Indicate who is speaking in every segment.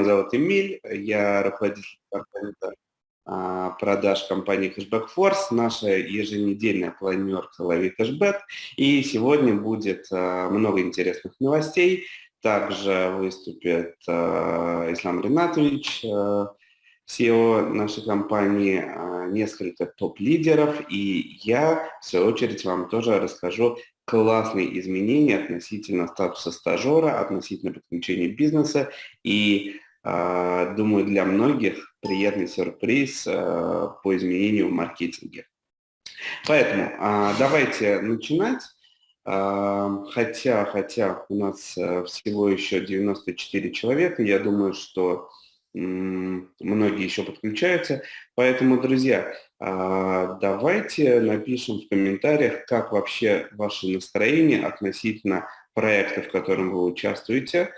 Speaker 1: меня зовут Эмиль, я руководитель а, продаж компании Cashback Force, наша еженедельная планерка «Лови кэшбэк». И сегодня будет а, много интересных новостей. Также выступит а, Ислам Ринатович, SEO нашей компании, несколько топ-лидеров, и я, в свою очередь, вам тоже расскажу классные изменения относительно статуса стажера, относительно подключения бизнеса, и думаю, для многих приятный сюрприз по изменению в маркетинге. Поэтому давайте начинать. Хотя, хотя у нас э, всего еще 94 человека, я думаю, что многие еще подключаются. Поэтому, друзья, а, давайте напишем в комментариях, как вообще ваше настроение относительно проекта, в котором вы участвуете, а,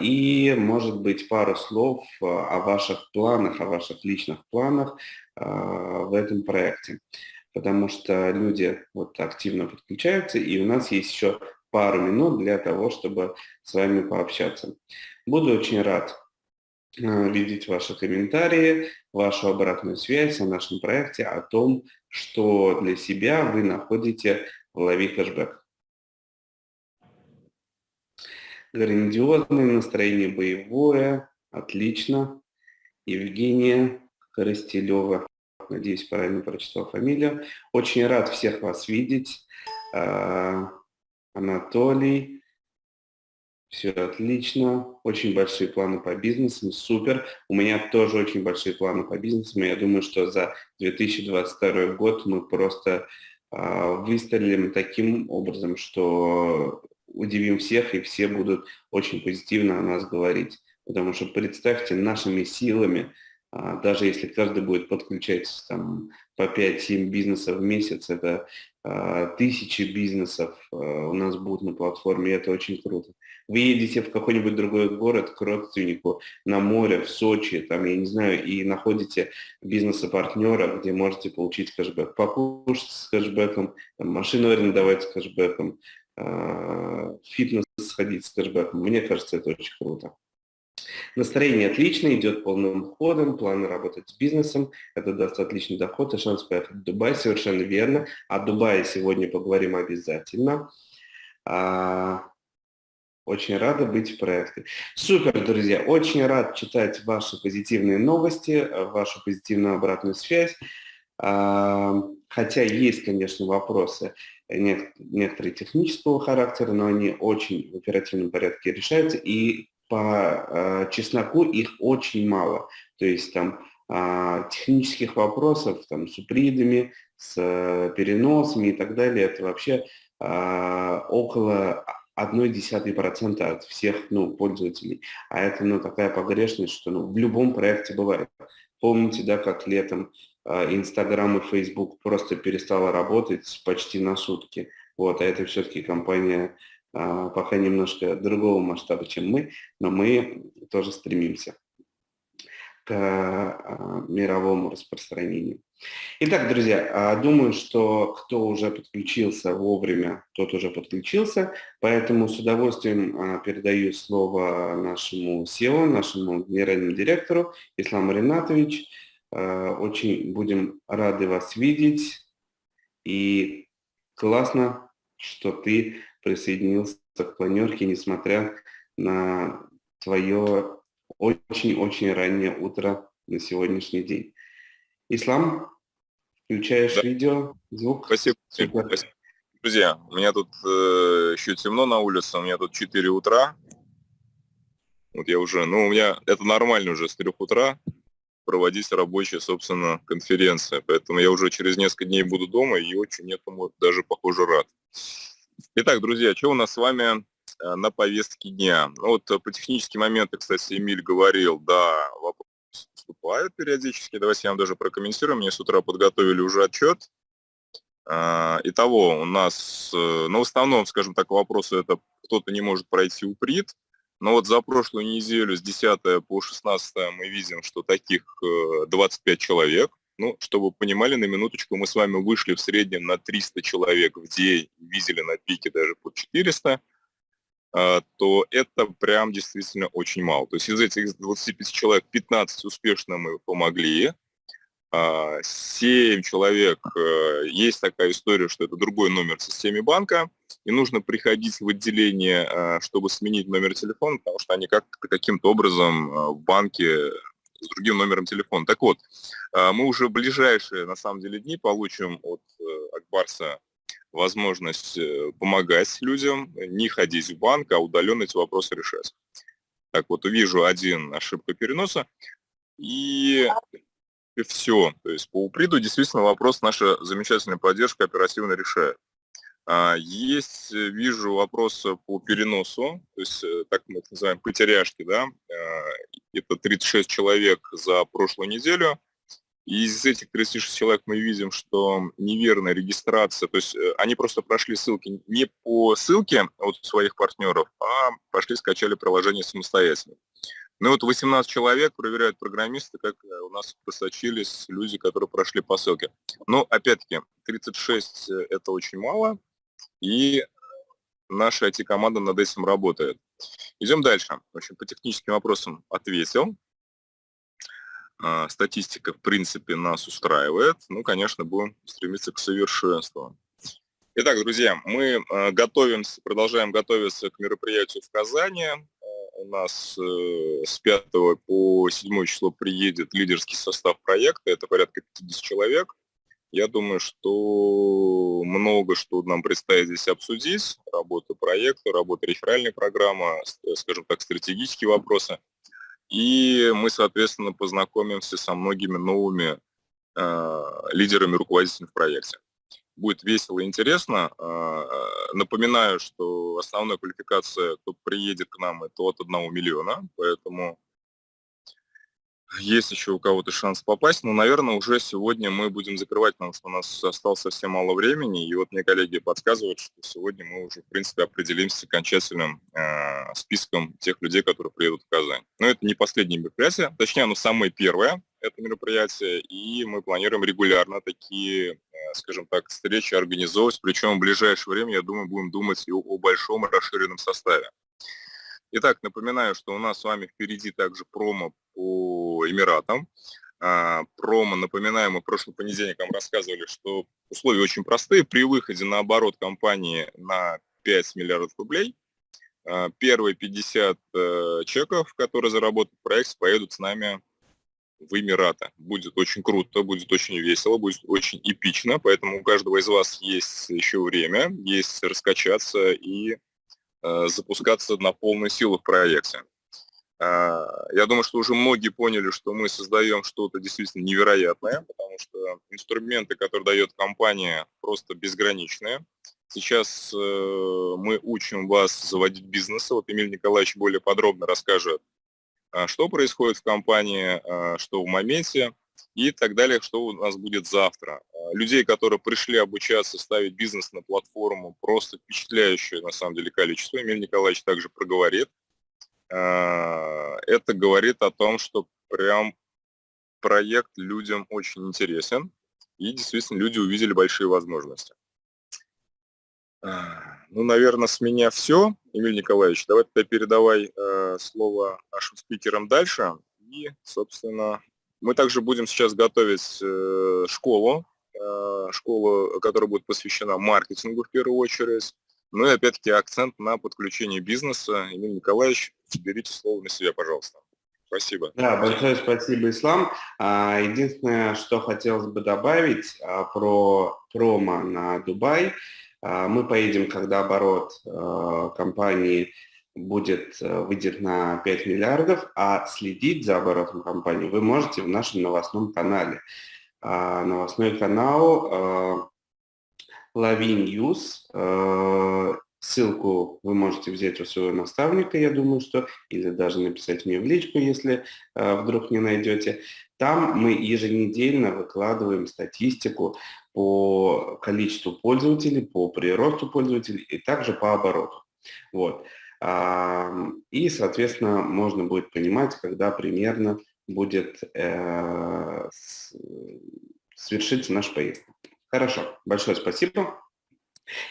Speaker 1: и, может быть, пару слов о ваших планах, о ваших личных планах а, в этом проекте. Потому что люди вот активно подключаются, и у нас есть еще пару минут для того, чтобы с вами пообщаться. Буду очень рад Э, видеть ваши комментарии, вашу обратную связь о нашем проекте, о том, что для себя вы находите в лови кэшбэк. Грандиозное настроение боевое, отлично. Евгения Коростелева, надеюсь, правильно прочитал фамилию. Очень рад всех вас видеть. Э, Анатолий, все отлично, очень большие планы по бизнесу, супер. У меня тоже очень большие планы по бизнесу. Я думаю, что за 2022 год мы просто э, выстрелим таким образом, что удивим всех, и все будут очень позитивно о нас говорить. Потому что представьте, нашими силами, э, даже если каждый будет подключать там, по 5-7 бизнесов в месяц, это э, тысячи бизнесов э, у нас будут на платформе, и это очень круто. Вы едете в какой-нибудь другой город к родственнику на море, в Сочи, там, я не знаю, и находите бизнеса-партнера, где можете получить кэшбэк, покушать с кэшбэком, там, машину арендовать с кэшбэком, фитнес сходить с кэшбэком. Мне кажется, это очень круто. Настроение отличное, идет полным ходом, планы работать с бизнесом, это даст отличный доход и шанс поехать в Дубай, совершенно верно. О Дубае сегодня поговорим обязательно. А, очень рада быть в проекте. Супер, друзья, очень рад читать ваши позитивные новости, э, вашу позитивную обратную связь. Хотя есть, конечно, вопросы некоторые технического характера, но они очень в оперативном порядке решаются, и по э, чесноку их очень мало. То есть там а, технических вопросов там, с упридами, с э, переносами и так далее, это вообще а, около 0,1% от всех ну, пользователей. А это ну, такая погрешность, что ну, в любом проекте бывает. Помните, да, как летом э, Инстаграм и Фейсбук просто перестала работать почти на сутки. Вот, а это все-таки компания э, пока немножко другого масштаба, чем мы, но мы тоже стремимся к а, мировому распространению. Итак, друзья, а, думаю, что кто уже подключился вовремя, тот уже подключился, поэтому с удовольствием а, передаю слово нашему SEO, нашему генеральному директору Исламу Ринатович. Очень будем рады вас видеть и классно, что ты присоединился к планерке, несмотря на твое очень-очень раннее утро на сегодняшний день. Ислам, включаешь да. видео, звук.
Speaker 2: Спасибо. Спасибо. Друзья, у меня тут э, еще темно на улице, у меня тут 4 утра. Вот я уже, ну, у меня это нормально уже с 3 утра проводить рабочая, собственно, конференция. Поэтому я уже через несколько дней буду дома и очень этому даже, похоже, рад. Итак, друзья, что у нас с вами Э, на повестке дня. Ну, вот э, по техническим моментам, кстати, Эмиль говорил, да, вопросы поступают периодически. Давайте я вам даже прокомментирую. Мне с утра подготовили уже отчет. А, итого, у нас, э, ну, в основном, скажем так, вопросы это кто-то не может пройти уприт, но вот за прошлую неделю с 10 по 16 мы видим, что таких 25 человек. Ну, чтобы вы понимали, на минуточку мы с вами вышли в среднем на 300 человек в день, видели на пике даже по 400. то это прям действительно очень мало. То есть из этих 25 человек 15 успешно мы помогли, 7 человек, э, есть такая история, что это другой номер в системе банка, и нужно приходить в отделение, э, чтобы сменить номер телефона, потому что они как-то каким-то образом э, в банке с другим номером телефона. Так вот, мы уже в ближайшие, на самом деле, дни получим от Акбарса возможность помогать людям, не ходить в банк, а удаленно эти вопросы решать. Так вот, увижу один ошибка переноса. И и все. То есть по уприду действительно вопрос наша замечательная поддержка оперативно решает. А, есть, э, вижу, вопросы по переносу, то есть э, так мы это называем потеряшки, да, а, это 36 человек за прошлую неделю, и из этих 36 человек мы видим, что неверная регистрация, то есть э, они просто прошли ссылки не по ссылке от своих партнеров, а пошли скачали приложение самостоятельно. Ну вот 18 человек проверяют программисты, как э, у нас просочились люди, которые прошли по ссылке. Но опять-таки, 36 э, это очень мало, и наша IT-команда над этим работает. Идем дальше. В общем, по техническим вопросам ответил. А, статистика, в принципе, нас устраивает. Ну, конечно, будем стремиться к совершенству. Итак, друзья, мы э, готовимся, продолжаем готовиться к мероприятию в Казани у нас э, с 5 по 7 число приедет лидерский состав проекта, это порядка 50 человек. Я думаю, что много что нам предстоит здесь обсудить. Работа проекта, работа реферальной программы, скажем так, стратегические вопросы. И мы, соответственно, познакомимся со многими новыми э, лидерами, руководителями в проекте будет весело и интересно. А, напоминаю, что основная квалификация, кто приедет к нам, это от 1 миллиона, поэтому есть еще у кого-то шанс попасть, но, наверное, уже сегодня мы будем закрывать, потому что у нас осталось совсем мало времени, и вот мне коллеги подсказывают, что сегодня мы уже, в принципе, определимся с окончательным э, списком тех людей, которые приедут в Казань. Но это не последнее мероприятие, точнее, оно самое первое, это мероприятие, и мы планируем регулярно такие, э, скажем так, встречи организовывать, причем в ближайшее время, я думаю, будем думать и о большом расширенном составе. Итак, напоминаю, что у нас с вами впереди также промо по Эмиратам. А, промо, напоминаем, мы в прошлый понедельник вам рассказывали, что условия очень простые. При выходе на оборот компании на 5 миллиардов рублей, а, первые 50 э, чеков, которые заработают в проекте, поедут с нами в Эмираты. Будет очень круто, будет очень весело, будет очень эпично, поэтому у каждого из вас есть еще время, есть раскачаться и Э, запускаться на полную силу в проекте. А, я думаю, что уже многие поняли, что мы создаем что-то действительно невероятное, потому что инструменты, которые дает компания, просто безграничные. Сейчас э, мы учим вас заводить бизнес. Вот Эмиль Николаевич более подробно расскажет, что происходит в компании, а, что в моменте и так далее, что у нас будет завтра. А, людей, которые пришли обучаться ставить бизнес на платформу, просто впечатляющее на самом деле количество. Эмиль Николаевич также проговорит. А, это говорит о том, что прям проект людям очень интересен, и действительно люди увидели большие возможности. Ну, наверное, с меня все. Эмиль Николаевич, давай тогда передавай э, слово нашим спикерам дальше. И, собственно, мы также будем сейчас готовить э, школу, э, школу, которая будет посвящена маркетингу в первую очередь. Ну и опять-таки акцент на подключение бизнеса. Эмиль Николаевич, берите слово на себя, пожалуйста. Спасибо.
Speaker 1: Да, большое спасибо, Ислам. А, единственное, что хотелось бы добавить а, про промо на Дубай. А, мы поедем, когда оборот компании будет, э, выйдет на 5 миллиардов, а следить за оборотом компании вы можете в нашем новостном канале. А, новостной канал э, News. Э, ссылку вы можете взять у своего наставника, я думаю, что, или даже написать мне в личку, если вдруг не найдете. Там мы еженедельно выкладываем статистику по количеству пользователей, по приросту пользователей и также по обороту. Вот. И, соответственно, можно будет понимать, когда примерно будет э, свершиться наш поездка. Хорошо, большое спасибо.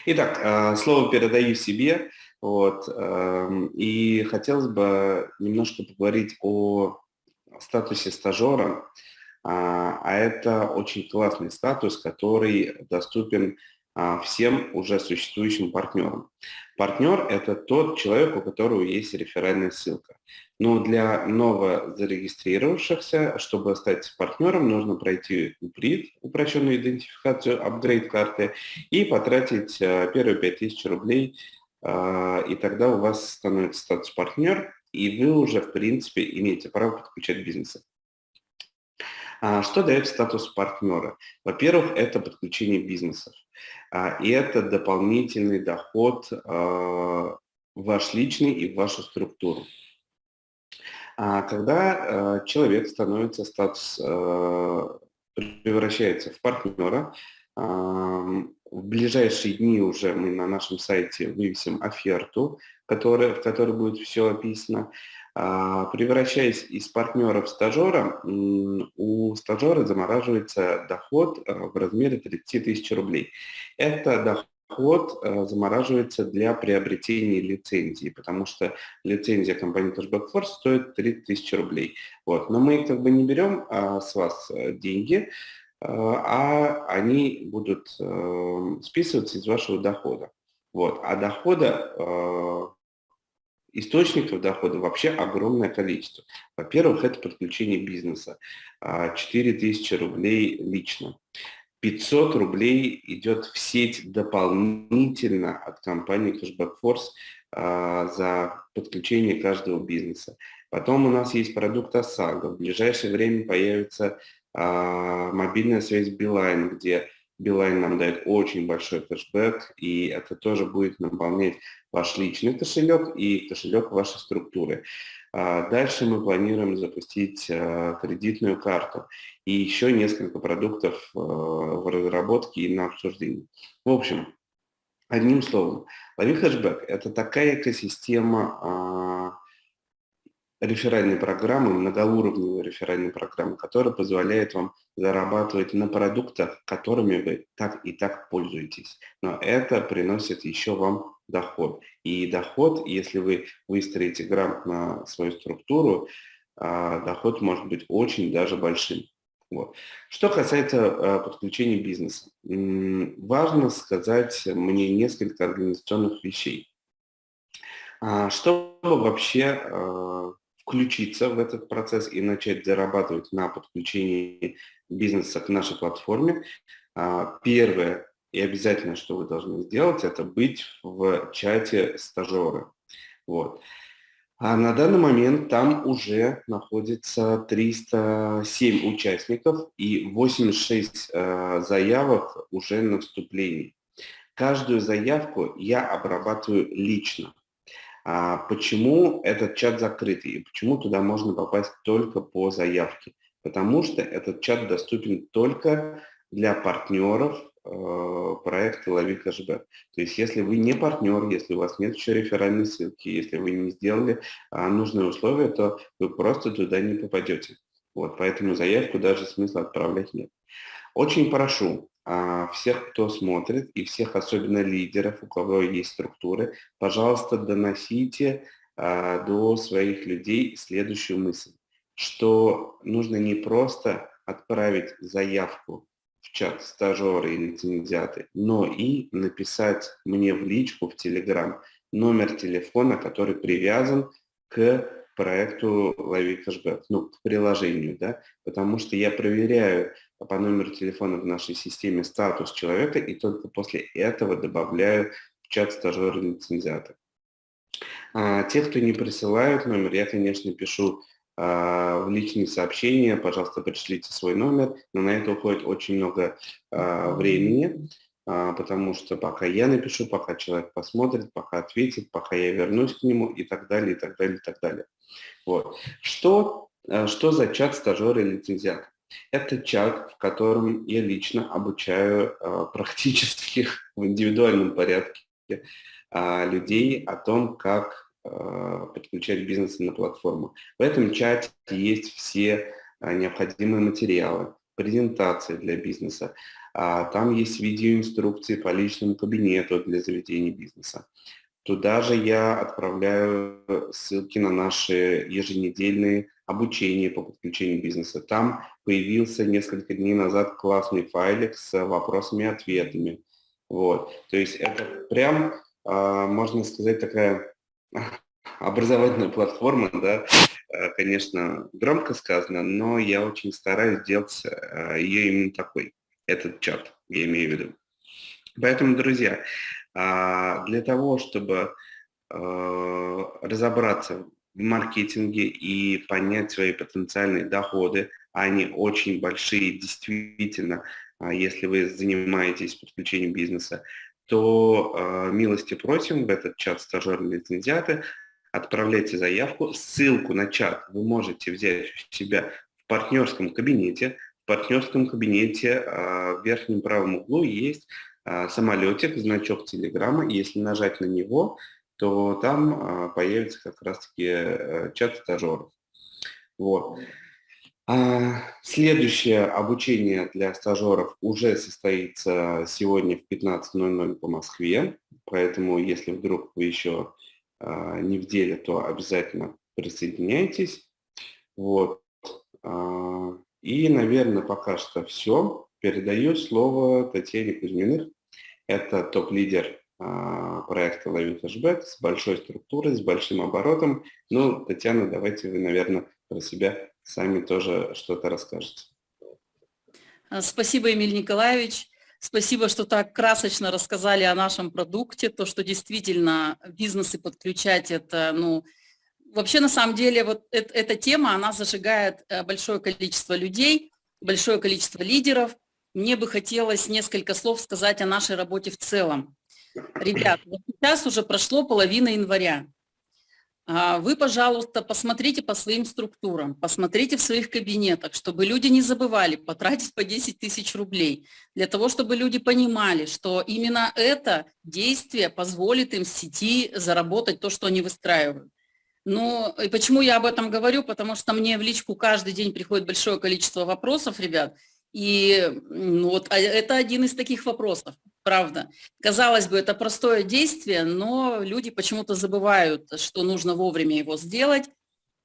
Speaker 1: Итак, э, слово передаю себе. Вот. Эм, и хотелось бы немножко поговорить о статусе стажера. А, а это очень классный статус, который доступен а, всем уже существующим партнерам. Партнер – это тот человек, у которого есть реферальная ссылка. Но для ново зарегистрировавшихся, чтобы стать партнером, нужно пройти УПРИД, упрощенную идентификацию, апгрейд карты, и потратить а, первые 5000 рублей, и тогда у вас становится статус партнер, и вы уже, в принципе, имеете право подключать бизнесы. Что дает статус партнера? Во-первых, это подключение бизнесов. А, и это дополнительный доход а, ваш личный и в вашу структуру. А когда человек становится статус, превращается в партнера, в ближайшие дни уже мы на нашем сайте вывесим оферту, которая, в которой будет все описано. А, превращаясь из партнера в стажера, у стажера замораживается доход э, в размере 30 тысяч рублей. Это доход э, замораживается для приобретения лицензии, потому что лицензия компании Cashback Force стоит 30 тысяч рублей. Вот. Но мы как бы не берем а, с вас э, деньги, а они будут списываться из вашего дохода. Вот. А дохода Источников дохода вообще огромное количество. Во-первых, это подключение бизнеса. 4000 а, рублей лично. 500 рублей идет в сеть дополнительно от компании Cashback Force а, за подключение каждого бизнеса. Потом у нас есть продукт ОСАГО. В ближайшее время появится а, мобильная связь Билайн, где Билайн нам дает очень большой кэшбэк, и это тоже будет наполнять ваш личный кошелек и кошелек вашей структуры. А, дальше мы планируем запустить а, кредитную карту и еще несколько продуктов а, в разработке и на обсуждении. В общем, одним словом, лови хэшбэк – это такая экосистема реферальной программы, многоуровневой реферальной программы, которая позволяет вам зарабатывать на продуктах, которыми вы так и так пользуетесь. Но это приносит еще вам доход. И доход, если вы выстроите грамотно свою структуру, а, доход может быть очень даже большим. Вот. Что касается а, подключения бизнеса. Важно сказать мне несколько организационных вещей. А, чтобы вообще включиться в этот процесс и начать зарабатывать на подключении бизнеса к нашей платформе, первое и обязательно, что вы должны сделать, это быть в чате стажера. Вот. А на данный момент там уже находится 307 участников и 86 э, заявок уже на вступлении. Каждую заявку я обрабатываю лично. А почему этот чат закрытый и почему туда можно попасть только по заявке? Потому что этот чат доступен только для партнеров Э, проекты «Лови кэшбэк». То есть если вы не партнер, если у вас нет еще реферальной ссылки, если вы не сделали а, нужные условия, то вы просто туда не попадете. Вот, поэтому заявку даже смысла отправлять нет. Очень прошу всех, кто смотрит, и всех, особенно лидеров, у кого есть структуры, пожалуйста, доносите а, до своих людей следующую мысль, что нужно не просто отправить заявку в чат стажеры и лицензиаты, но и написать мне в личку в Телеграм номер телефона, который привязан к проекту «Лови кэшбэк», ну, к приложению, да, потому что я проверяю по номеру телефона в нашей системе статус человека и только после этого добавляю в чат стажера лицензиата. А, те, кто не присылают номер, я, конечно, пишу а, в личные сообщения, пожалуйста, пришлите свой номер, но на это уходит очень много а, времени, а, потому что пока я напишу, пока человек посмотрит, пока ответит, пока я вернусь к нему и так далее, и так далее, и так далее. Вот. Что, что за чат стажера и лицензиата? Это чат, в котором я лично обучаю практически в индивидуальном порядке людей о том, как Э, подключать бизнесы на платформу. В этом чате есть все необходимые материалы, презентации для бизнеса. А, там есть видеоинструкции по личному кабинету для заведения бизнеса. Туда же я отправляю ссылки на наши еженедельные обучения по подключению бизнеса. Там появился несколько дней назад классный файлик с вопросами и ответами. Вот. То есть это прям, а, можно сказать, такая образовательная платформа, да, а, конечно, громко сказано, но я очень стараюсь сделать а, ее именно такой, этот чат, я имею в виду. Поэтому, друзья, для того, чтобы разобраться в маркетинге и понять свои потенциальные доходы, они очень большие, действительно, если вы занимаетесь подключением бизнеса, то милости просим в этот чат стажерные лицензиаты, отправляйте заявку. Ссылку на чат вы можете взять у себя в партнерском кабинете. В партнерском кабинете в верхнем правом углу есть самолетик, значок телеграмма. Если нажать на него, то там появится как раз-таки э, чат стажеров. Вот. А, следующее обучение для стажеров уже состоится сегодня в 15.00 по Москве, поэтому если вдруг вы еще а, не в деле, то обязательно присоединяйтесь. Вот. А, и, наверное, пока что все. Передаю слово Татьяне Кузьминых. Это топ-лидер проекта «Лови хэшбэк» с большой структурой, с большим оборотом. Ну, Татьяна, давайте вы, наверное, про себя сами тоже что-то расскажете.
Speaker 3: А, спасибо, Эмиль Николаевич. Спасибо, что так красочно рассказали о нашем продукте, то, что действительно бизнесы подключать это, ну, вообще на самом деле вот это, эта тема, она зажигает э, большое количество людей, большое количество лидеров. Мне бы хотелось несколько слов сказать о нашей работе в целом. Ребят, вот сейчас уже прошло половина января. А, вы, пожалуйста, посмотрите по своим структурам, посмотрите в своих кабинетах, чтобы люди не забывали потратить по 10 тысяч рублей, для того, чтобы люди понимали, что именно это действие позволит им в сети заработать то, что они выстраивают. Ну, и почему я об этом говорю? Потому что мне в личку каждый день приходит большое количество вопросов, ребят, и ну, вот а, это один из таких вопросов правда. Казалось бы, это простое действие, но люди почему-то забывают, что нужно вовремя его сделать.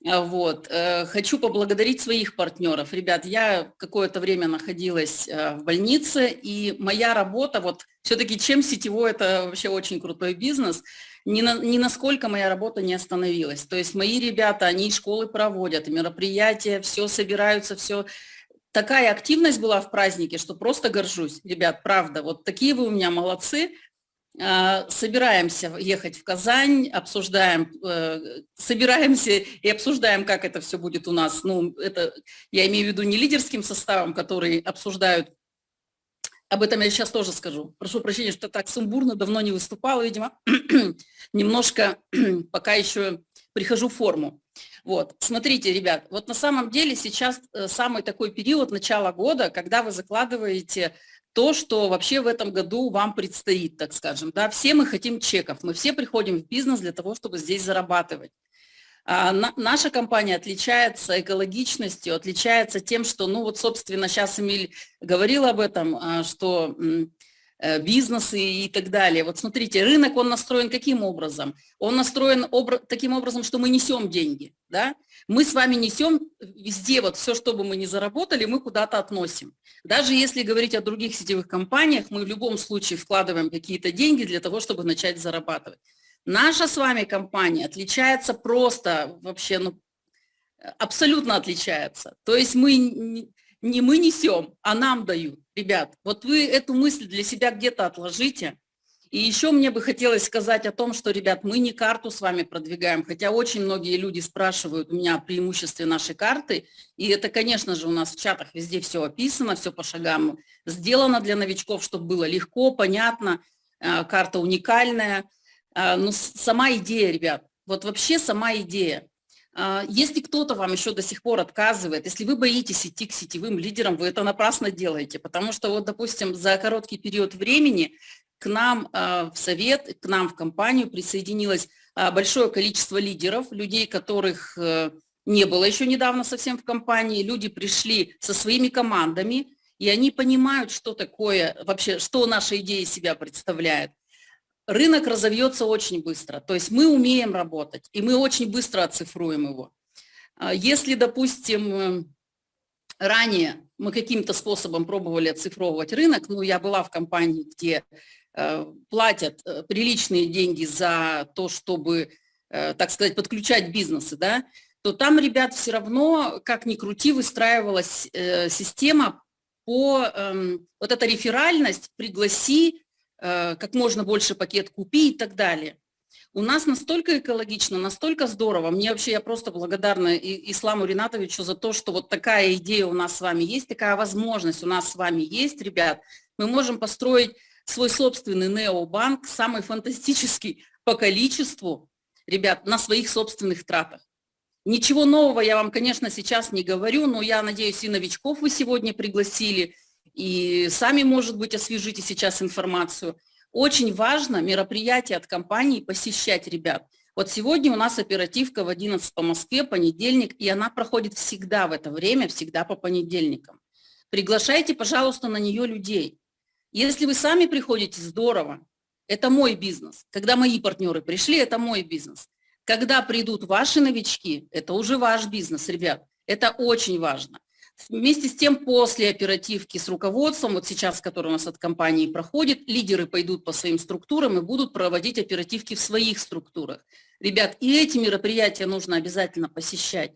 Speaker 3: А вот. Э, хочу поблагодарить своих партнеров. Ребят, я какое-то время находилась э, в больнице, и моя работа, вот все-таки чем сетевой, это вообще очень крутой бизнес, ни, на, ни насколько моя работа не остановилась. То есть мои ребята, они школы проводят, мероприятия, все собираются, все такая активность была в празднике, что просто горжусь. Ребят, правда, вот такие вы у меня молодцы. А, собираемся ехать в Казань, обсуждаем, э, собираемся и обсуждаем, как это все будет у нас. Ну, это я имею в виду не лидерским составом, который обсуждают. Об этом я сейчас тоже скажу. Прошу прощения, что так сумбурно, давно не выступала, видимо. Немножко пока еще прихожу в форму. Вот, смотрите, ребят, вот на самом деле сейчас э, самый такой период начала года, когда вы закладываете то, что вообще в этом году вам предстоит, так скажем. Да? Все мы хотим чеков, мы все приходим в бизнес для того, чтобы здесь зарабатывать. А, на, наша компания отличается экологичностью, отличается тем, что, ну вот, собственно, сейчас Эмиль говорил об этом, а, что бизнесы и так далее. Вот смотрите, рынок, он настроен каким образом? Он настроен обра таким образом, что мы несем деньги, да? Мы с вами несем везде, вот все, что бы мы ни заработали, мы куда-то относим. Даже если говорить о других сетевых компаниях, мы в любом случае вкладываем какие-то деньги для того, чтобы начать зарабатывать. Наша с вами компания отличается просто вообще, ну, абсолютно отличается. То есть мы не мы несем, а нам дают. Ребят, вот вы эту мысль для себя где-то отложите. И еще мне бы хотелось сказать о том, что, ребят, мы не карту с вами продвигаем, хотя очень многие люди спрашивают у меня о преимуществе нашей карты, и это, конечно же, у нас в чатах везде все описано, все по шагам сделано для новичков, чтобы было легко, понятно, э, карта уникальная. Э, но сама идея, ребят, вот вообще сама идея. А, если кто-то вам еще до сих пор отказывает, если вы боитесь идти к сетевым лидерам, вы это напрасно делаете, потому что вот, допустим, за короткий период времени к нам а, в совет, к нам в компанию присоединилось а, большое количество лидеров, людей, которых э, не было еще недавно совсем в компании, люди пришли со своими командами, и они понимают, что такое вообще, что наша идея себя представляет. Рынок разовьется очень быстро. То есть мы умеем работать, и мы очень быстро оцифруем его. А если, допустим, ранее мы каким-то способом пробовали оцифровывать рынок, ну, я была в компании, где э, платят э, приличные деньги за то, чтобы, э, так сказать, подключать бизнесы, да, то там, ребят, все равно, как ни крути, выстраивалась э, система по, э, вот эта реферальность, пригласи, э, как можно больше пакет купи и так далее. У нас настолько экологично, настолько здорово. Мне вообще, я просто благодарна Исламу Ринатовичу за то, что вот такая идея у нас с вами есть, такая возможность у нас с вами есть, ребят. Мы можем построить свой собственный необанк, самый фантастический по количеству, ребят, на своих собственных тратах. Ничего нового я вам, конечно, сейчас не говорю, но я надеюсь, и новичков вы сегодня пригласили, и сами, может быть, освежите сейчас информацию. Очень важно мероприятие от компании посещать ребят. Вот сегодня у нас оперативка в 11 по Москве, понедельник, и она проходит всегда в это время, всегда по понедельникам. Приглашайте, пожалуйста, на нее людей. Если вы сами приходите, здорово. Это мой бизнес. Когда мои партнеры пришли, это мой бизнес. Когда придут ваши новички, это уже ваш бизнес, ребят. Это очень важно. Вместе с тем, после оперативки с руководством, вот сейчас, который у нас от компании проходит, лидеры пойдут по своим структурам и будут проводить оперативки в своих структурах. Ребят, и эти мероприятия нужно обязательно посещать.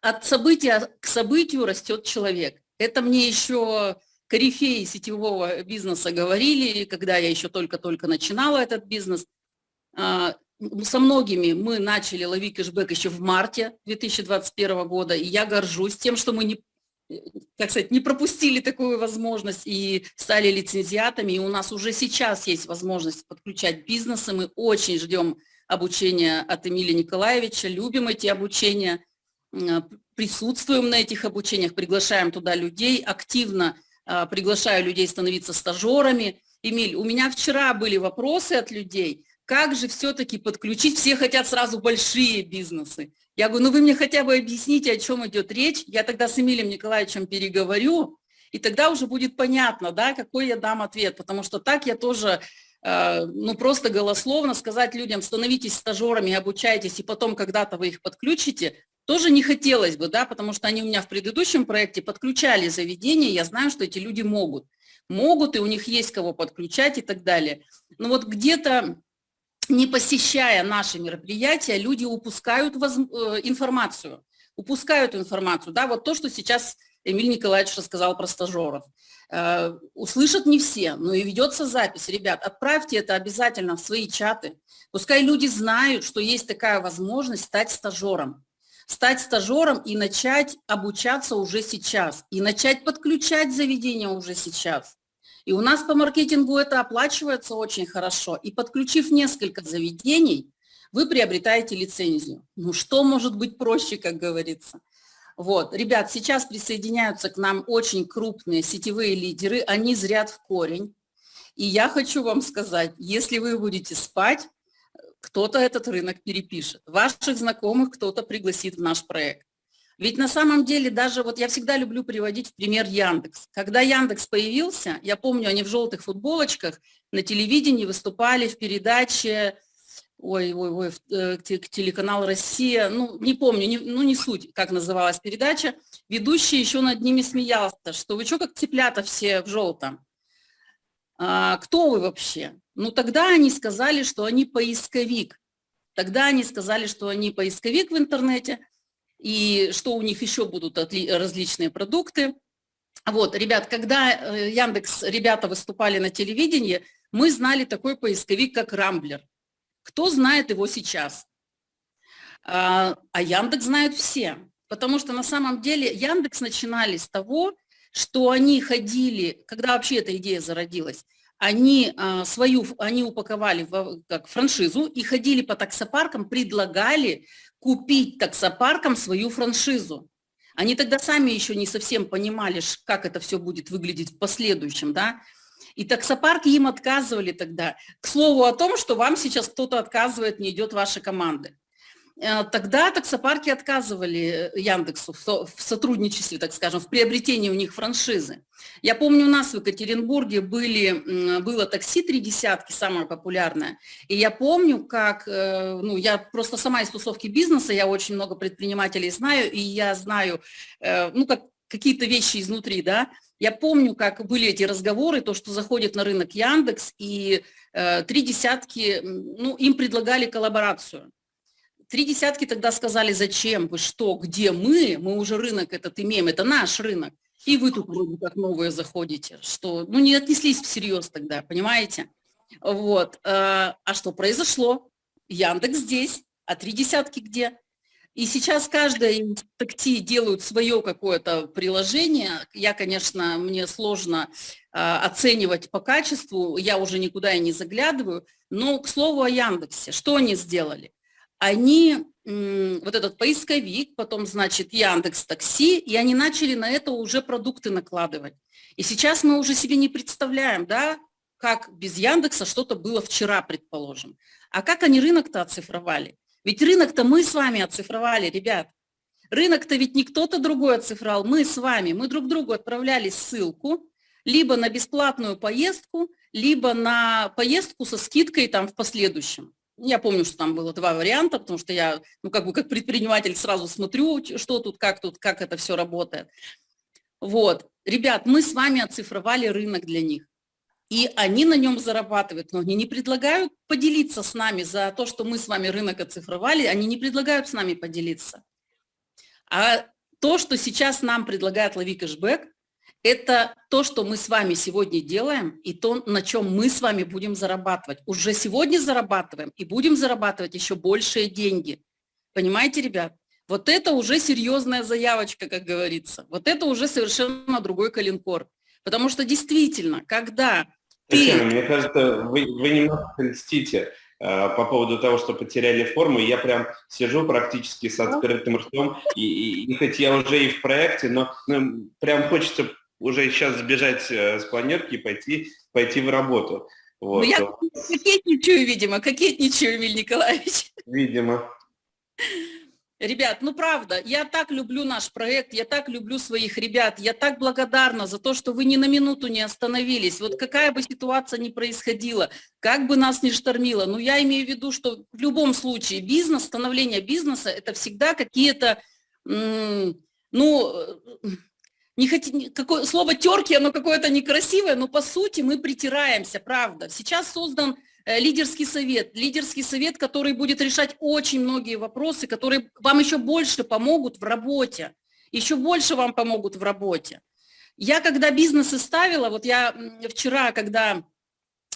Speaker 3: От события к событию растет человек. Это мне еще корифеи сетевого бизнеса говорили, когда я еще только-только начинала этот бизнес. А, со многими мы начали ловить кэшбэк еще в марте 2021 года, и я горжусь тем, что мы не как сказать, не пропустили такую возможность и стали лицензиатами. И у нас уже сейчас есть возможность подключать бизнесы. Мы очень ждем обучения от Эмилия Николаевича, любим эти обучения, присутствуем на этих обучениях, приглашаем туда людей, активно а, приглашаю людей становиться стажерами. Эмиль, у меня вчера были вопросы от людей, как же все-таки подключить, все хотят сразу большие бизнесы. Я говорю, ну вы мне хотя бы объясните, о чем идет речь. Я тогда с Эмилием Николаевичем переговорю, и тогда уже будет понятно, да, какой я дам ответ, потому что так я тоже, э, ну просто голословно сказать людям, становитесь стажерами, обучайтесь, и потом когда-то вы их подключите, тоже не хотелось бы, да, потому что они у меня в предыдущем проекте подключали заведения, я знаю, что эти люди могут. Могут, и у них есть кого подключать и так далее. Но вот где-то не посещая наши мероприятия, люди упускают воз... Э, информацию, упускают информацию. Да, вот то, что сейчас Эмиль Николаевич рассказал про стажеров. Э, услышат не все, но и ведется запись. Ребят, отправьте это обязательно в свои чаты. Пускай люди знают, что есть такая возможность стать стажером. Стать стажером и начать обучаться уже сейчас. И начать подключать заведения уже сейчас. И у нас по маркетингу это оплачивается очень хорошо. И подключив несколько заведений, вы приобретаете лицензию. Ну что может быть проще, как говорится? Вот, ребят, сейчас присоединяются к нам очень крупные сетевые лидеры, они зрят в корень. И я хочу вам сказать, если вы будете спать, кто-то этот рынок перепишет. Ваших знакомых кто-то пригласит в наш проект. Ведь на самом деле даже вот я всегда люблю приводить в пример Яндекс. Когда Яндекс появился, я помню, они в желтых футболочках на телевидении выступали в передаче, ой, ой, ой, э, телеканал «Россия», ну, не помню, не, ну, не суть, как называлась передача, ведущий еще над ними смеялся, что вы что, как цыплята все в желтом? А, кто вы вообще? Ну, тогда они сказали, что они поисковик. Тогда они сказали, что они поисковик в интернете – и что у них еще будут различные продукты. Вот, ребят, когда э, Яндекс, ребята выступали на телевидении, мы знали такой поисковик, как Рамблер. Кто знает его сейчас? А, а Яндекс знают все, потому что на самом деле Яндекс начинали с того, что они ходили, когда вообще эта идея зародилась, они а, свою, они упаковали в, как франшизу и ходили по таксопаркам, предлагали купить таксопаркам свою франшизу. Они тогда сами еще не совсем понимали, как это все будет выглядеть в последующем, да. И таксопарки им отказывали тогда. К слову о том, что вам сейчас кто-то отказывает, не идет ваша команда. Э, тогда таксопарки отказывали Яндексу в сотрудничестве, так скажем, в приобретении у них франшизы. Я помню, у нас в Екатеринбурге были, было такси «Три десятки», самое популярное. И я помню, как, ну, я просто сама из тусовки бизнеса, я очень много предпринимателей знаю, и я знаю, ну, как какие-то вещи изнутри, да. Я помню, как были эти разговоры, то, что заходит на рынок Яндекс, и э, три десятки, ну, им предлагали коллаборацию. Три десятки тогда сказали, зачем, вы что, где мы, мы уже рынок этот имеем, это наш рынок. И вы тут вроде как новые заходите, что, ну, не отнеслись всерьез тогда, понимаете? Вот, э, а что произошло? Яндекс здесь, а три десятки где? И сейчас каждая из такти делают свое какое-то приложение. Я, конечно, мне сложно э, оценивать по качеству, я уже никуда и не заглядываю. Но, к слову о Яндексе, что они сделали? Они, вот этот поисковик, потом, значит, Яндекс Такси, и они начали на это уже продукты накладывать. И сейчас мы уже себе не представляем, да, как без Яндекса что-то было вчера, предположим. А как они рынок-то оцифровали? Ведь рынок-то мы с вами оцифровали, ребят. Рынок-то ведь не кто-то другой оцифровал, мы с вами. Мы друг другу отправляли ссылку, либо на бесплатную поездку, либо на поездку со скидкой там в последующем. Я помню, что там было два варианта, потому что я, ну, как бы как предприниматель сразу смотрю, что тут, как тут, как это все работает. Вот. Ребят, мы с вами оцифровали рынок для них и они на нем зарабатывают, но они не предлагают поделиться с нами за то, что мы с вами рынок оцифровали, они не предлагают с нами поделиться. А то, что сейчас нам предлагает Лови Кэшбэк, это то, что мы с вами сегодня делаем, и то, на чем мы с вами будем зарабатывать. Уже сегодня зарабатываем и будем зарабатывать еще большие деньги. Понимаете, ребят? Вот это уже серьезная заявочка, как говорится. Вот это уже совершенно другой калинкор. Потому что действительно, когда
Speaker 1: Татьяна, мне кажется, вы, вы немного льстите э, по поводу того, что потеряли форму. Я прям сижу практически с открытым ртом, и, и, и хоть я уже и в проекте, но ну, прям хочется уже сейчас сбежать э, с планерки и пойти, пойти в работу.
Speaker 3: Вот. Ну, я кокетничаю, видимо, кокетничаю, Эмиль Николаевич.
Speaker 1: Видимо.
Speaker 3: Ребят, ну правда, я так люблю наш проект, я так люблю своих ребят, я так благодарна за то, что вы ни на минуту не остановились. Вот какая бы ситуация ни происходила, как бы нас ни штормило, но я имею в виду, что в любом случае бизнес, становление бизнеса – это всегда какие-то, ну, не хоть, какое, слово терки, оно какое-то некрасивое, но по сути мы притираемся, правда. Сейчас создан Э, лидерский совет, лидерский совет, который будет решать очень многие вопросы, которые вам еще больше помогут в работе, еще больше вам помогут в работе. Я когда бизнесы ставила, вот я вчера, когда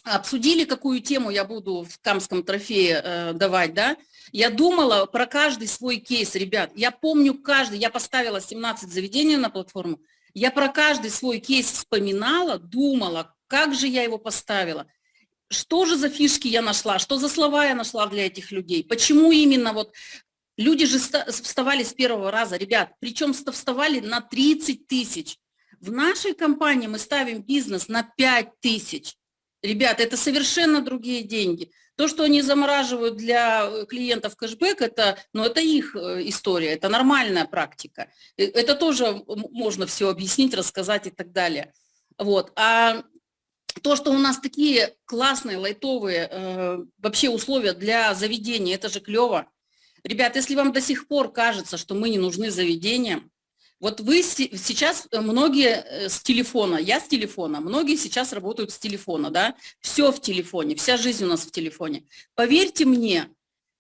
Speaker 3: обсудили, какую тему я буду в Камском трофее э, давать, да, я думала про каждый свой кейс, ребят. Я помню каждый, я поставила 17 заведений на платформу, я про каждый свой кейс вспоминала, думала, как же я его поставила что же за фишки я нашла, что за слова я нашла для этих людей, почему именно вот люди же вставали с первого раза, ребят, причем вставали на 30 тысяч. В нашей компании мы ставим бизнес на 5 тысяч. Ребят, это совершенно другие деньги. То, что они замораживают для э, клиентов кэшбэк, это, ну, это их э, история, это нормальная практика. Э, это тоже можно все объяснить, рассказать и так далее. Вот. А то, что у нас такие классные, лайтовые э, вообще условия для заведения, это же клево. Ребят, если вам до сих пор кажется, что мы не нужны заведениям, вот вы сейчас, э, многие э, с телефона, я с телефона, многие сейчас работают с телефона, да, все в телефоне, вся жизнь у нас в телефоне. Поверьте мне,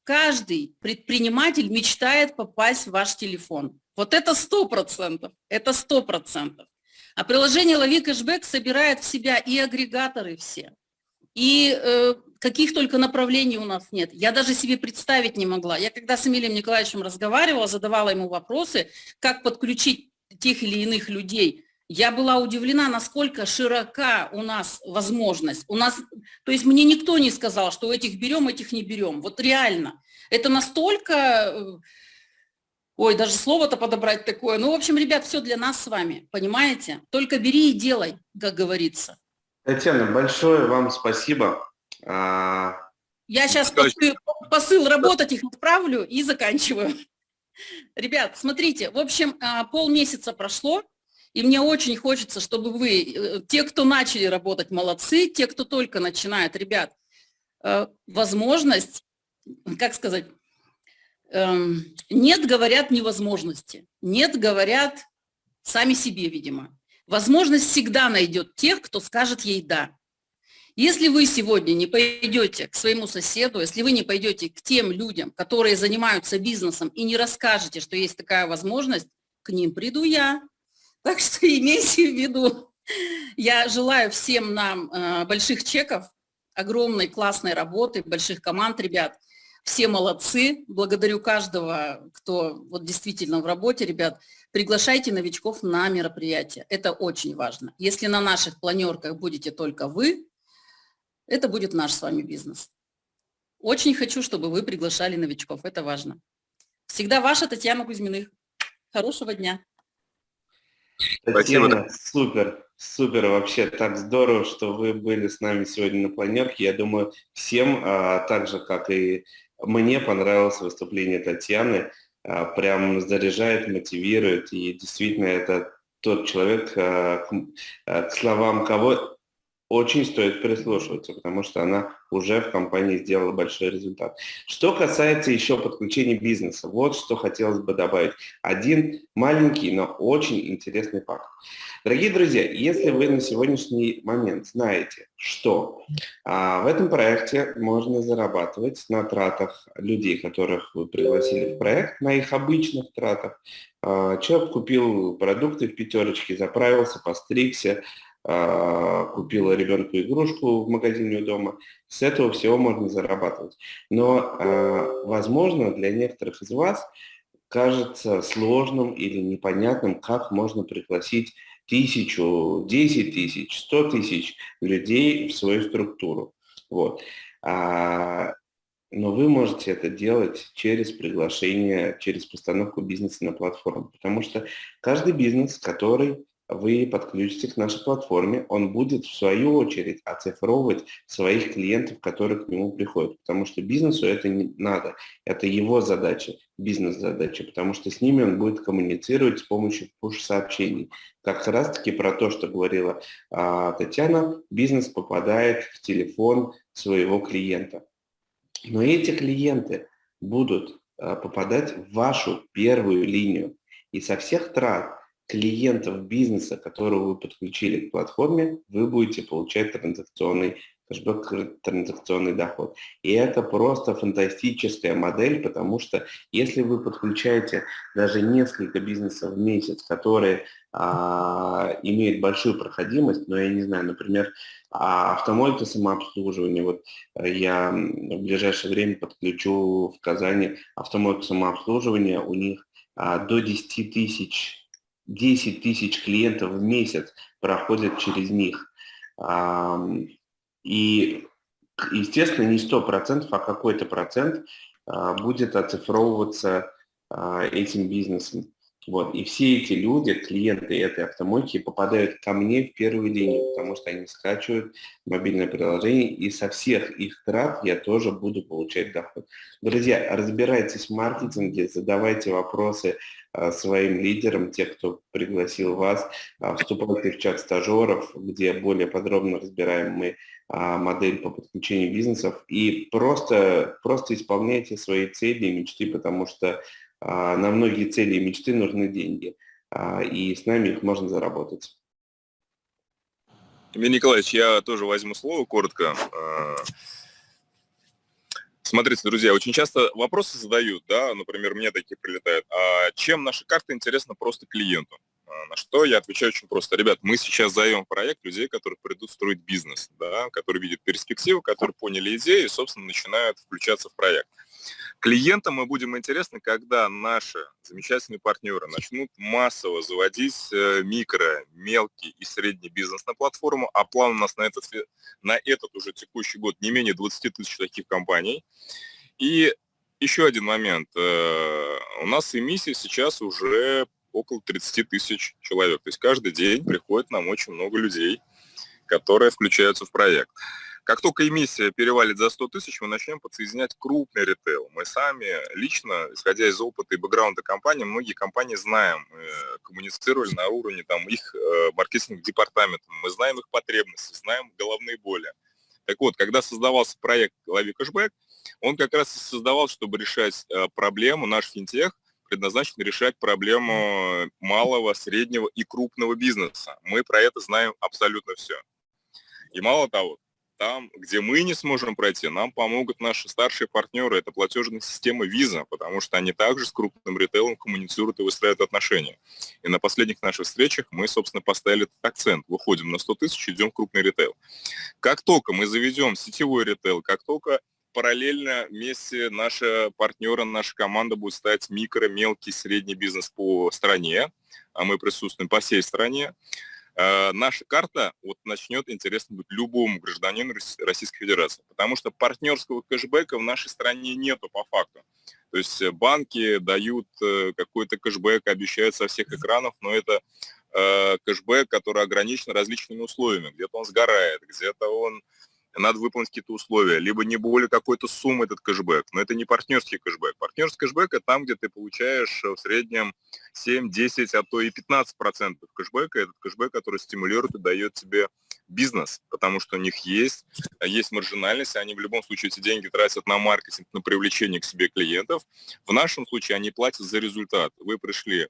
Speaker 3: каждый предприниматель мечтает попасть в ваш телефон. Вот это сто процентов, это сто процентов. А приложение «Лови кэшбэк» собирает в себя и агрегаторы все, и э, каких только направлений у нас нет. Я даже себе представить не могла. Я когда с Эмилием Николаевичем разговаривала, задавала ему вопросы, как подключить тех или иных людей, я была удивлена, насколько широка у нас возможность. У нас, то есть мне никто не сказал, что этих берем, этих не берем. Вот реально. Это настолько э, Ой, даже слово-то подобрать такое. Ну, в общем, ребят, все для нас с вами, понимаете? Только бери и делай, как говорится.
Speaker 1: Татьяна, большое вам спасибо. А,
Speaker 3: Я сейчас после, посыл работать их отправлю и заканчиваю. Ребят, смотрите, в общем, а, полмесяца прошло, и мне очень хочется, чтобы вы, э, те, кто начали работать, молодцы, те, кто только начинает, ребят, э, возможность, как сказать, эм, нет, говорят, невозможности, нет, говорят, сами себе, видимо. Возможность всегда найдет тех, кто скажет ей «да». Если вы сегодня не пойдете к своему соседу, если вы не пойдете к тем людям, которые занимаются бизнесом, и не расскажете, что есть такая возможность, к ним приду я. Так что имейте в виду. Я желаю всем нам э, больших чеков, огромной классной работы, больших команд, ребят. Все молодцы. Благодарю каждого, кто вот действительно в работе, ребят. Приглашайте новичков на мероприятие. Это очень важно. Если на наших планерках будете только вы, это будет наш с вами бизнес. Очень хочу, чтобы вы приглашали новичков, это важно. Всегда ваша Татьяна Кузьминых. Хорошего дня.
Speaker 1: Татьяна, Спасибо. супер, супер, вообще так здорово, что вы были с нами сегодня на планерке. Я думаю, всем, а, так же, как и мне, понравилось выступление Татьяны. А, прям заряжает, мотивирует, и действительно это тот человек, а, к, а, к словам кого очень стоит прислушиваться, потому что она уже в компании сделала большой результат. Что касается еще подключения бизнеса, вот что хотелось бы добавить. Один маленький, но очень интересный факт. Дорогие друзья, если вы на сегодняшний момент знаете, что а, в этом проекте можно зарабатывать на тратах людей, которых вы пригласили в проект, на их обычных тратах, а, человек купил продукты в пятерочке, заправился, постригся, купила ребенку игрушку в магазине у дома. С этого всего можно зарабатывать. Но, а, возможно, для некоторых из вас кажется сложным или непонятным, как можно пригласить тысячу, десять тысяч, сто тысяч людей в свою структуру. Вот. А, но вы можете это делать через приглашение, через постановку бизнеса на платформу. Потому что каждый бизнес, который вы подключите к нашей платформе, он будет в свою очередь оцифровывать своих клиентов, которые к нему приходят, потому что бизнесу это не надо, это его задача, бизнес-задача, потому что с ними он будет коммуницировать с помощью push-сообщений. Как раз-таки про то, что говорила а, Татьяна, бизнес попадает в телефон своего клиента. Но эти клиенты будут а, попадать в вашу первую линию, и со всех трат клиентов бизнеса, которого вы подключили к платформе, вы будете получать транзакционный кэшбэк, транзакционный доход. И это просто фантастическая модель, потому что если вы подключаете даже несколько бизнесов в месяц, которые а, имеют большую проходимость, но я не знаю, например, автомойка самообслуживания, вот я в ближайшее время подключу в Казани автомойку самообслуживания, у них а, до 10 тысяч 10 тысяч клиентов в месяц проходят через них. И, естественно, не 100%, а какой-то процент а, будет оцифровываться а, этим бизнесом. Вот. И все эти люди, клиенты этой автомойки, попадают ко мне в первую линию, потому что они скачивают мобильное приложение, и со всех их трат я тоже буду получать доход. Друзья, разбирайтесь в маркетинге, задавайте вопросы своим лидерам, те, кто пригласил вас, а, вступайте в чат стажеров, где более подробно разбираем мы а, модель по подключению бизнесов, и просто, просто исполняйте свои цели и мечты, потому что а, на многие цели и мечты нужны деньги, а, и с нами их можно заработать.
Speaker 2: Emилий Николаевич, я тоже возьму слово коротко. А, смотрите, друзья, очень часто вопросы задают, да, например, мне такие прилетают, а чем наша карта интересна просто клиенту? На что я отвечаю очень просто. Ребят, мы сейчас зовем проект людей, которые придут строить бизнес, да, которые видят перспективу, которые поняли идею и, собственно, начинают включаться в проект. Клиентам мы будем интересны, когда наши замечательные партнеры начнут массово заводить э, микро, мелкий и средний бизнес на платформу, а план у нас на этот, на этот уже текущий год не менее 20 тысяч таких компаний. И еще один момент. Э, у нас эмиссия сейчас уже около 30 тысяч человек. То есть каждый день приходит нам очень много людей, которые включаются в проект. Как только эмиссия перевалит за 100 тысяч, мы начнем подсоединять крупный ритейл. Мы сами лично, исходя из опыта и бэкграунда компании, многие компании знаем, э, коммуницировали на уровне там, их э, маркетинг-департамента, мы знаем их потребности, знаем головные боли. Так вот, когда создавался проект «Лови кэшбэк», он как раз и создавал, чтобы решать э, проблему, наш финтех предназначен решать проблему малого, среднего и крупного бизнеса. Мы про это знаем абсолютно все. И мало того, там, где мы не сможем пройти, нам помогут наши старшие партнеры, это платежная система Visa, потому что они также с крупным ритейлом коммуницируют и выстраивают отношения. И на последних наших встречах мы, собственно, поставили этот акцент. Выходим на 100 тысяч, идем в крупный ритейл. Как только мы заведем сетевой ритейл, как только параллельно вместе наши партнеры, наша команда будет стать микро, мелкий, средний бизнес по стране, а мы присутствуем по всей стране, наша карта вот начнет интересно быть любому гражданину Российской Федерации, потому что партнерского кэшбэка в нашей стране нету по факту. То есть э, банки дают э, какой-то кэшбэк, обещают со всех экранов, но это кэшбэк, который ограничен различными условиями. Где-то он сгорает, где-то он надо выполнить какие-то условия, либо не более какой-то суммы этот кэшбэк. Но это не партнерский кэшбэк. Партнерский кэшбэк – это там, где ты получаешь в среднем 7, 10, а то и 15 процентов кэшбэка. Этот кэшбэк, который стимулирует и дает тебе бизнес, потому что у них есть, есть маржинальность, они в любом случае эти деньги тратят на маркетинг, на привлечение к себе клиентов. В нашем случае они платят за результат. Вы пришли,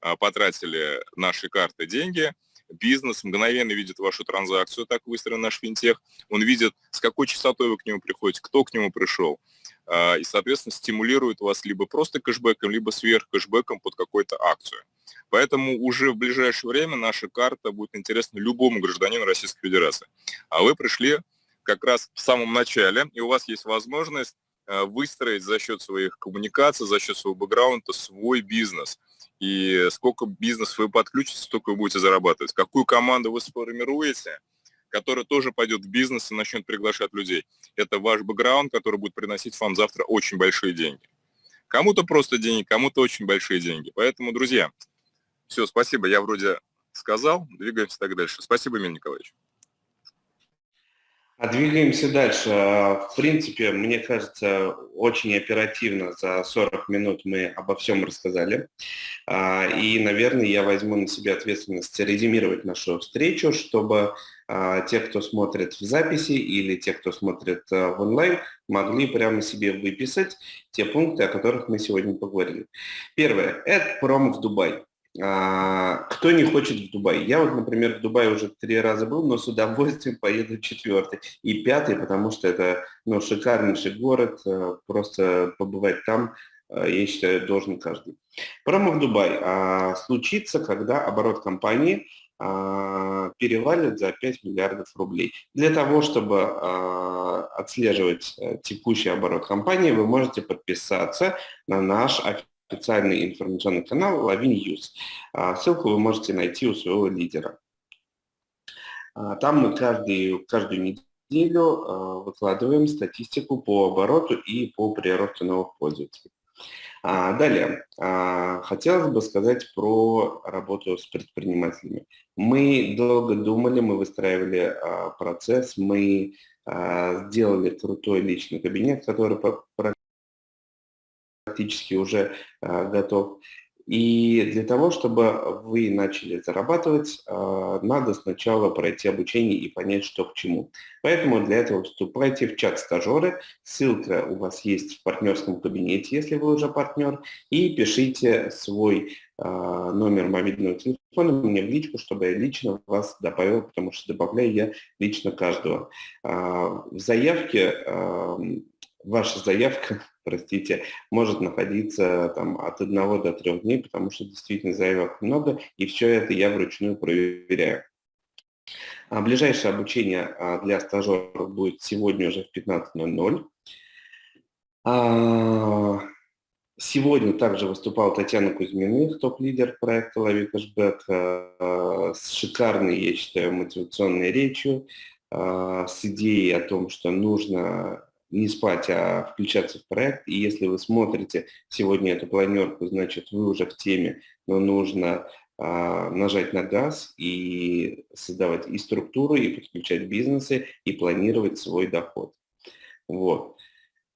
Speaker 2: а, потратили наши карты деньги – бизнес мгновенно видит вашу транзакцию, так выстроен наш финтех, он видит, с какой частотой вы к нему приходите, кто к нему пришел, а, и, соответственно, стимулирует вас либо просто кэшбэком, либо сверх кэшбэком под какую-то акцию. Поэтому уже в ближайшее время наша карта будет интересна любому гражданину Российской Федерации. А вы пришли как раз в самом начале, и у вас есть возможность а, выстроить за счет своих коммуникаций, за счет своего бэкграунда свой бизнес – и сколько бизнес вы подключите, столько вы будете зарабатывать. Какую команду вы сформируете, которая тоже пойдет в бизнес и начнет приглашать людей. Это ваш бэкграунд, который будет приносить вам завтра очень большие деньги. Кому-то просто деньги, кому-то очень большие деньги. Поэтому, друзья, все, спасибо, я вроде сказал, двигаемся так дальше. Спасибо, Эмиль Николаевич.
Speaker 1: А двигаемся дальше. В принципе, мне кажется, очень оперативно за 40 минут мы обо всем рассказали. А, и, наверное, я возьму на себя ответственность резюмировать нашу встречу, чтобы а, те, кто смотрит в записи или те, кто смотрит а, в онлайн, могли прямо себе выписать те пункты, о которых мы сегодня поговорили. Первое – это пром в Дубай. А, кто не хочет в Дубай? Я вот, например, в Дубае уже три раза был, но с удовольствием поеду четвертый и пятый, потому что это ну, шикарнейший город, э, просто побывать там, э, я считаю, должен каждый. Промо в Дубай а, случится, когда оборот компании а, перевалит за 5 миллиардов рублей. Для того, чтобы отслеживать э, текущий оборот компании, вы можете подписаться на наш специальный информационный канал Лави News. А, ссылку вы можете найти у своего лидера. А, там мы каждый, каждую неделю а, выкладываем статистику по обороту и по приросту новых пользователей. Далее, хотелось бы сказать про работу с предпринимателями. Мы долго думали, мы выстраивали процесс, мы сделали крутой личный кабинет, который практически уже а, готов. И для того, чтобы вы начали зарабатывать, а, надо сначала пройти обучение и понять, что к чему. Поэтому для этого вступайте в чат стажеры. Ссылка у вас есть в партнерском кабинете, если вы уже партнер. И пишите свой а, номер мобильного телефона мне в личку, чтобы я лично вас добавил, потому что добавляю я лично каждого. В заявке ваша заявка, простите, может находиться там, от одного до трех дней, потому что действительно заявок много, и все это я вручную проверяю. А ближайшее обучение а, для стажеров будет сегодня уже в 15.00. А, сегодня также выступала Татьяна Кузьминых, топ-лидер проекта «Лови кэшбэк», а, с шикарной, я считаю, мотивационной речью, с идеей о том, что нужно не спать, а включаться в проект. И если вы смотрите сегодня эту планерку, значит, вы уже в теме, но нужно а, нажать на газ и создавать и структуру, и подключать бизнесы, и планировать свой доход. Вот.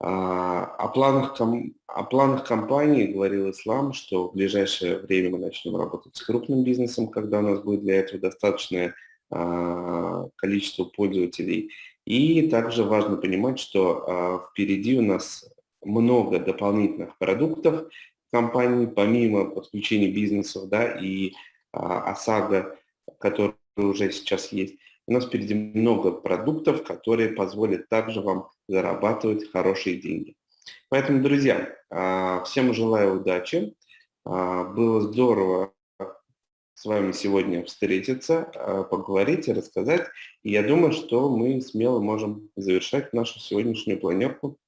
Speaker 1: А, о планах, о планах компании говорил Ислам, что в ближайшее время мы начнем работать с крупным бизнесом, когда у нас будет для этого достаточное а, количество пользователей. И также важно понимать, что впереди у нас много дополнительных продуктов, компаний, помимо подключения бизнесов да, и а, ОСАГО, который уже сейчас есть, у нас впереди много продуктов, которые позволят также вам зарабатывать хорошие деньги. Поэтому, друзья, а, всем желаю удачи. А, было здорово с вами сегодня встретиться, а, поговорить и рассказать. И я думаю, что мы смело можем завершать нашу сегодняшнюю планерку.